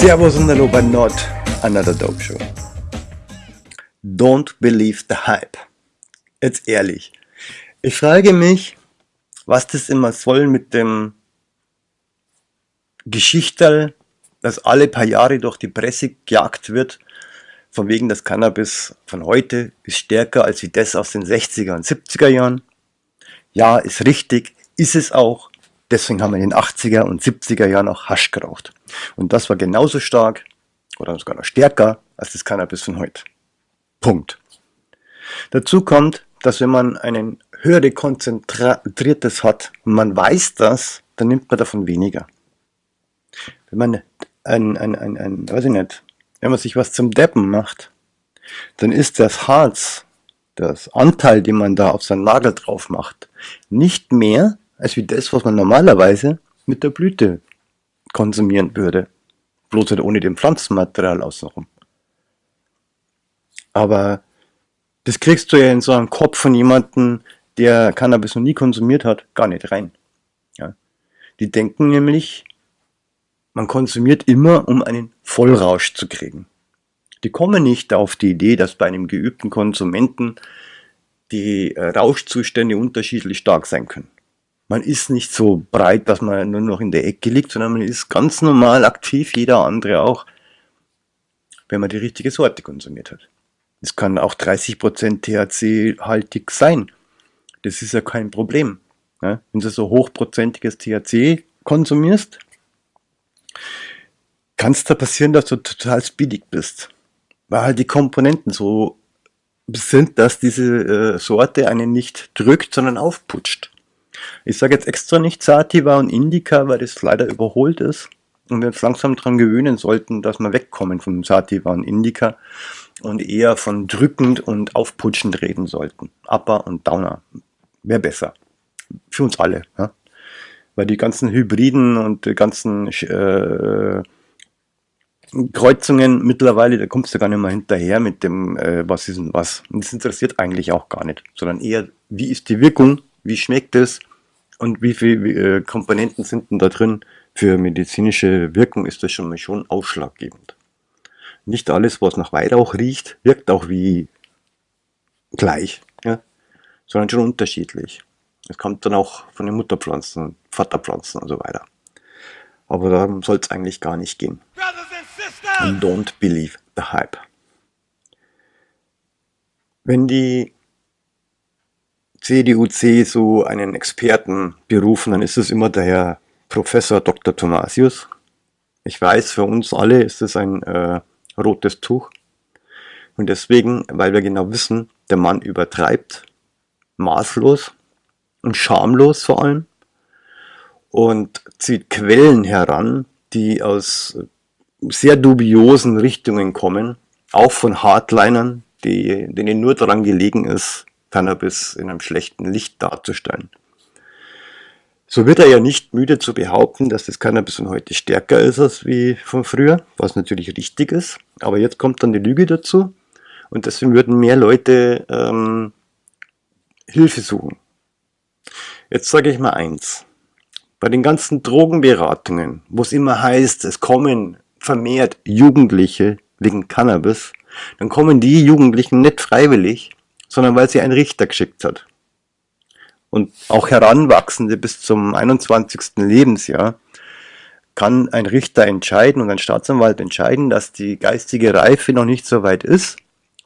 Servus und hallo bei Not Another Dope Show. Don't believe the hype. Jetzt ehrlich. Ich frage mich, was das immer soll mit dem Geschichterl, das alle paar Jahre durch die Presse gejagt wird, von wegen das Cannabis von heute ist stärker als wie das aus den 60er und 70er Jahren. Ja, ist richtig, ist es auch. Deswegen haben wir in den 80er und 70er Jahren auch Hasch geraucht. Und das war genauso stark oder sogar noch stärker als das Cannabis von heute. Punkt. Dazu kommt, dass wenn man einen höhere konzentriertes hat und man weiß das, dann nimmt man davon weniger. Wenn man ein, ein, ein, ein weiß ich nicht, wenn man sich was zum Deppen macht, dann ist das Harz, das Anteil, den man da auf seinen Nagel drauf macht, nicht mehr als wie das, was man normalerweise mit der Blüte konsumieren würde. Bloß halt ohne dem Pflanzenmaterial außenrum. Aber das kriegst du ja in so einem Kopf von jemandem, der Cannabis noch nie konsumiert hat, gar nicht rein. Ja. Die denken nämlich, man konsumiert immer, um einen Vollrausch zu kriegen. Die kommen nicht auf die Idee, dass bei einem geübten Konsumenten die äh, Rauschzustände unterschiedlich stark sein können. Man ist nicht so breit, dass man nur noch in der Ecke liegt, sondern man ist ganz normal aktiv, jeder andere auch, wenn man die richtige Sorte konsumiert hat. Es kann auch 30% THC-haltig sein. Das ist ja kein Problem. Ja? Wenn du so hochprozentiges THC konsumierst, kann es da passieren, dass du total speedig bist. Weil halt die Komponenten so sind, dass diese äh, Sorte einen nicht drückt, sondern aufputscht. Ich sage jetzt extra nicht Sativa und Indica, weil das leider überholt ist und wir uns langsam daran gewöhnen sollten, dass wir wegkommen von Sativa und Indica und eher von drückend und aufputschend reden sollten. Upper und Downer. Wäre besser. Für uns alle. Ja? Weil die ganzen Hybriden und die ganzen äh, Kreuzungen mittlerweile, da kommst du gar nicht mehr hinterher mit dem, äh, was ist denn was. Und das interessiert eigentlich auch gar nicht, sondern eher, wie ist die Wirkung, wie schmeckt es und wie viele äh, Komponenten sind denn da drin. Für medizinische Wirkung ist das schon mal schon ausschlaggebend. Nicht alles, was nach Weihrauch riecht, wirkt auch wie gleich, ja? sondern schon unterschiedlich. Es kommt dann auch von den Mutterpflanzen, Vaterpflanzen und so weiter. Aber darum soll es eigentlich gar nicht gehen. And don't believe the hype. Wenn die CDU-C so einen Experten berufen, dann ist es immer der Herr Professor Dr. Thomasius. Ich weiß, für uns alle ist es ein äh, rotes Tuch. Und deswegen, weil wir genau wissen, der Mann übertreibt maßlos und schamlos vor allem und zieht Quellen heran, die aus sehr dubiosen Richtungen kommen, auch von Hardlinern, die, denen nur daran gelegen ist, Cannabis in einem schlechten Licht darzustellen. So wird er ja nicht müde zu behaupten, dass das Cannabis von heute stärker ist als wie von früher, was natürlich richtig ist. Aber jetzt kommt dann die Lüge dazu und deswegen würden mehr Leute ähm, Hilfe suchen. Jetzt sage ich mal eins. Bei den ganzen Drogenberatungen, wo es immer heißt, es kommen vermehrt Jugendliche wegen Cannabis, dann kommen die Jugendlichen nicht freiwillig, sondern weil sie ein Richter geschickt hat. Und auch Heranwachsende bis zum 21. Lebensjahr kann ein Richter entscheiden und ein Staatsanwalt entscheiden, dass die geistige Reife noch nicht so weit ist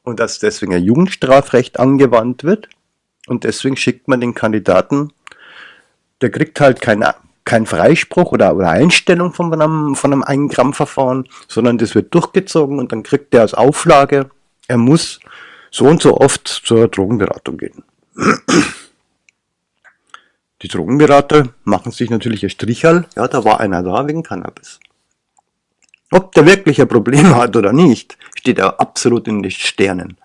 und dass deswegen ein Jugendstrafrecht angewandt wird. Und deswegen schickt man den Kandidaten, der kriegt halt kein, kein Freispruch oder, oder Einstellung von einem, von einem 1 Gramm Verfahren, sondern das wird durchgezogen und dann kriegt der als Auflage, er muss so und so oft zur Drogenberatung gehen. Die Drogenberater machen sich natürlich ein Strichal, ja, da war einer da wegen Cannabis. Ob der wirklich ein Problem hat oder nicht, steht er absolut in den Sternen.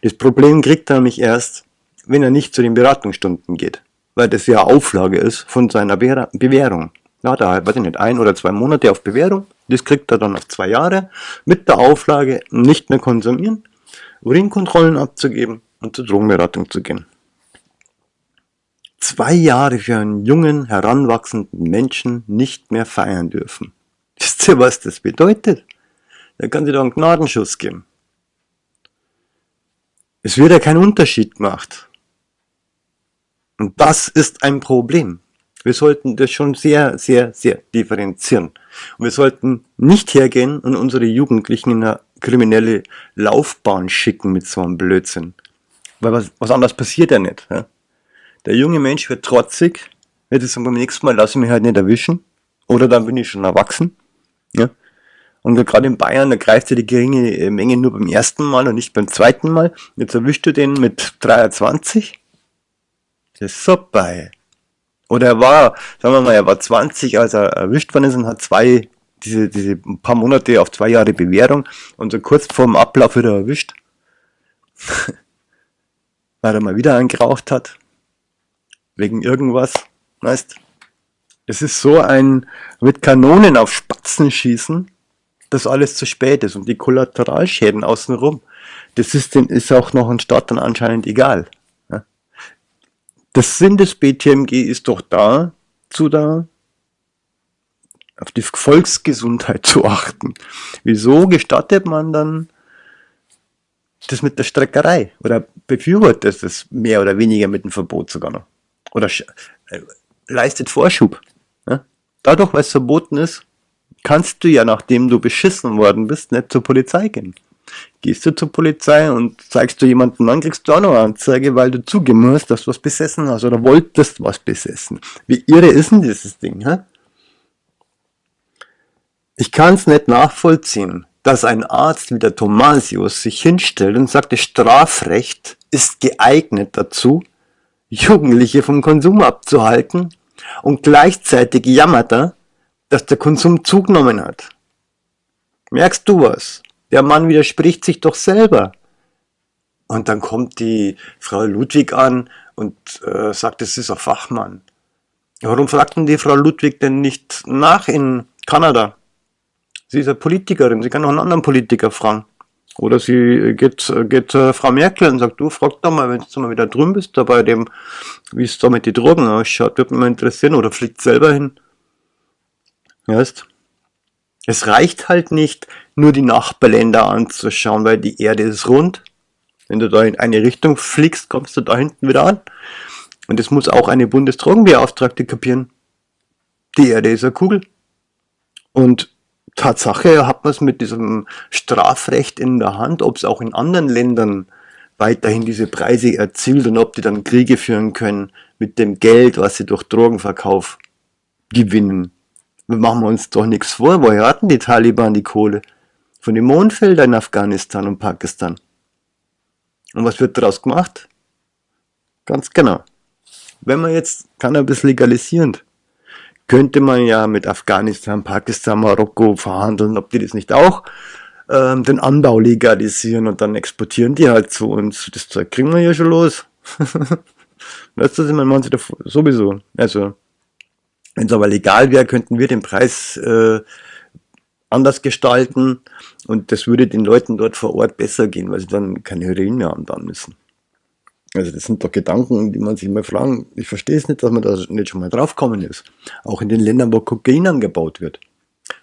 Das Problem kriegt er nämlich erst, wenn er nicht zu den Beratungsstunden geht, weil das ja Auflage ist von seiner Bewährung. Ja, da weiß ich nicht, ein oder zwei Monate auf Bewährung, das kriegt er dann auf zwei Jahre mit der Auflage nicht mehr konsumieren Urinkontrollen abzugeben und zur Drogenberatung zu gehen. Zwei Jahre für einen jungen, heranwachsenden Menschen nicht mehr feiern dürfen. Wisst ihr, was das bedeutet? Da kann sie doch einen Gnadenschuss geben. Es wird ja keinen Unterschied gemacht. Und das ist ein Problem. Wir sollten das schon sehr, sehr, sehr differenzieren. Und wir sollten nicht hergehen und unsere Jugendlichen in eine kriminelle Laufbahn schicken mit so einem Blödsinn. Weil was, was anderes passiert ja nicht. Ja? Der junge Mensch wird trotzig, wird es beim nächsten Mal lasse ich mich halt nicht erwischen. Oder dann bin ich schon erwachsen. Ja? Und gerade in Bayern, da greift ja die geringe äh, Menge nur beim ersten Mal und nicht beim zweiten Mal. Jetzt erwischst du den mit 23. Das ist super. Oder er war, sagen wir mal, er war 20, als er erwischt worden ist und hat zwei, diese, diese paar Monate auf zwei Jahre Bewährung und so kurz vor dem Ablauf wieder erwischt. Weil er mal wieder angeraucht hat. Wegen irgendwas. Weißt, es ist so ein mit Kanonen auf Spatzen schießen, dass alles zu spät ist und die Kollateralschäden außenrum. Das ist, ist auch noch ein Staat dann anscheinend egal. Das Sinn des BTMG ist doch da, zu da, auf die Volksgesundheit zu achten. Wieso gestattet man dann das mit der Streckerei? Oder befürwortet es mehr oder weniger mit dem Verbot sogar noch? Oder äh, leistet Vorschub? Ja? Dadurch, weil es verboten ist, kannst du ja, nachdem du beschissen worden bist, nicht zur Polizei gehen. Gehst du zur Polizei und zeigst du jemanden an, kriegst du auch noch eine Anzeige, weil du zugeben dass du was besessen hast oder wolltest was besessen. Wie irre ist denn dieses Ding, hä? Ich kann es nicht nachvollziehen, dass ein Arzt wie der Thomasius sich hinstellt und sagt, das Strafrecht ist geeignet dazu, Jugendliche vom Konsum abzuhalten und gleichzeitig jammert er, dass der Konsum zugenommen hat. Merkst du was? Der Mann widerspricht sich doch selber. Und dann kommt die Frau Ludwig an und äh, sagt, es ist ein Fachmann. Warum fragt denn die Frau Ludwig denn nicht nach in Kanada? Sie ist eine Politikerin, sie kann auch einen anderen Politiker fragen. Oder sie geht, geht äh, Frau Merkel und sagt, du frag doch mal, wenn du mal wieder drüben bist, da bei dem, wie es da mit den Drogen ausschaut, würde mich mal interessieren. Oder fliegt selber hin. Weißt? Es reicht halt nicht, nur die Nachbarländer anzuschauen, weil die Erde ist rund. Wenn du da in eine Richtung fliegst, kommst du da hinten wieder an. Und das muss auch eine Bundesdrogenbeauftragte kapieren. Die Erde ist eine Kugel. Und Tatsache hat man es mit diesem Strafrecht in der Hand, ob es auch in anderen Ländern weiterhin diese Preise erzielt und ob die dann Kriege führen können mit dem Geld, was sie durch Drogenverkauf gewinnen. Wir machen uns doch nichts vor, woher hatten die Taliban die Kohle? Von den Mondfeldern in Afghanistan und Pakistan. Und was wird daraus gemacht? Ganz genau. Wenn man jetzt Cannabis legalisiert, könnte man ja mit Afghanistan, Pakistan, Marokko verhandeln, ob die das nicht auch ähm, den Anbau legalisieren und dann exportieren die halt zu uns. Das Zeug kriegen wir ja schon los. weißt du, man meint sowieso. Also wenn es aber legal wäre, könnten wir den Preis äh, anders gestalten und das würde den Leuten dort vor Ort besser gehen, weil sie dann keine Heroin mehr anbauen müssen. Also das sind doch Gedanken, die man sich mal fragen. Ich verstehe es nicht, dass man da nicht schon mal draufgekommen ist. Auch in den Ländern, wo Kokain angebaut wird.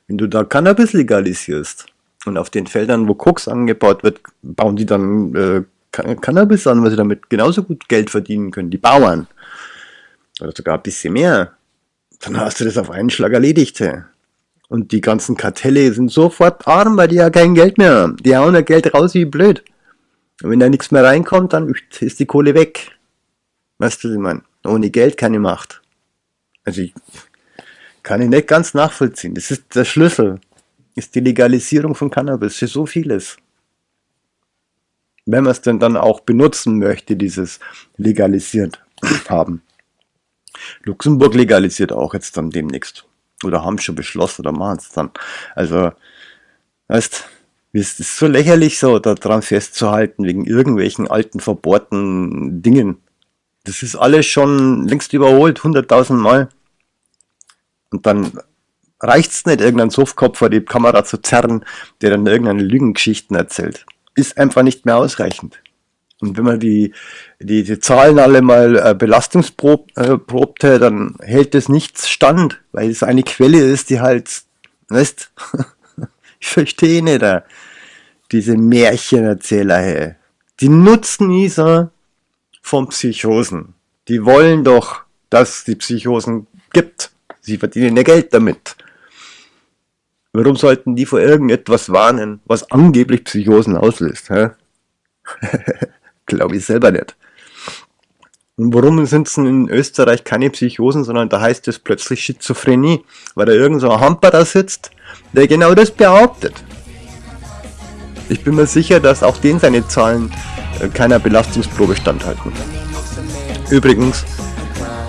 Wenn du da Cannabis legalisierst und auf den Feldern, wo Koks angebaut wird, bauen die dann äh, Cannabis an, weil sie damit genauso gut Geld verdienen können. Die Bauern. Oder sogar ein bisschen mehr dann hast du das auf einen Schlag erledigt. Und die ganzen Kartelle sind sofort arm, weil die ja kein Geld mehr haben. Die hauen ja Geld raus wie blöd. Und wenn da nichts mehr reinkommt, dann ist die Kohle weg. Weißt du, ich meine? Ohne Geld keine Macht. Also ich kann ich nicht ganz nachvollziehen. Das ist der Schlüssel. Ist die Legalisierung von Cannabis für so vieles. Wenn man es denn dann auch benutzen möchte, dieses legalisiert haben. Luxemburg legalisiert auch jetzt dann demnächst. Oder haben schon beschlossen oder machen es dann. Also, weißt, es ist so lächerlich so, da dran festzuhalten, wegen irgendwelchen alten, verbohrten Dingen. Das ist alles schon längst überholt, hunderttausend Mal. Und dann reicht es nicht, irgendeinen Softkopf vor die Kamera zu zerren, der dann irgendeine Lügengeschichten erzählt. Ist einfach nicht mehr ausreichend. Und wenn man die, die, die Zahlen alle mal äh, belastungsprobte, äh, dann hält das nichts stand, weil es eine Quelle ist, die halt Weißt? Ich verstehe nicht, äh, diese Märchenerzähler, hey. Die nutzen Isa von Psychosen. Die wollen doch, dass die Psychosen gibt. Sie verdienen ja Geld damit. Warum sollten die vor irgendetwas warnen, was angeblich Psychosen auslöst? Glaube ich selber nicht. Und warum sind es in Österreich keine Psychosen, sondern da heißt es plötzlich Schizophrenie, weil da irgend so Hamper da sitzt, der genau das behauptet. Ich bin mir sicher, dass auch den seine Zahlen äh, keiner Belastungsprobe standhalten. Übrigens,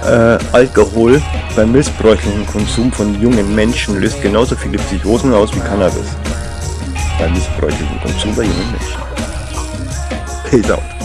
äh, Alkohol beim missbräuchlichen Konsum von jungen Menschen löst genauso viele Psychosen aus wie Cannabis. Beim missbräuchlichen Konsum bei jungen Menschen. Peace out.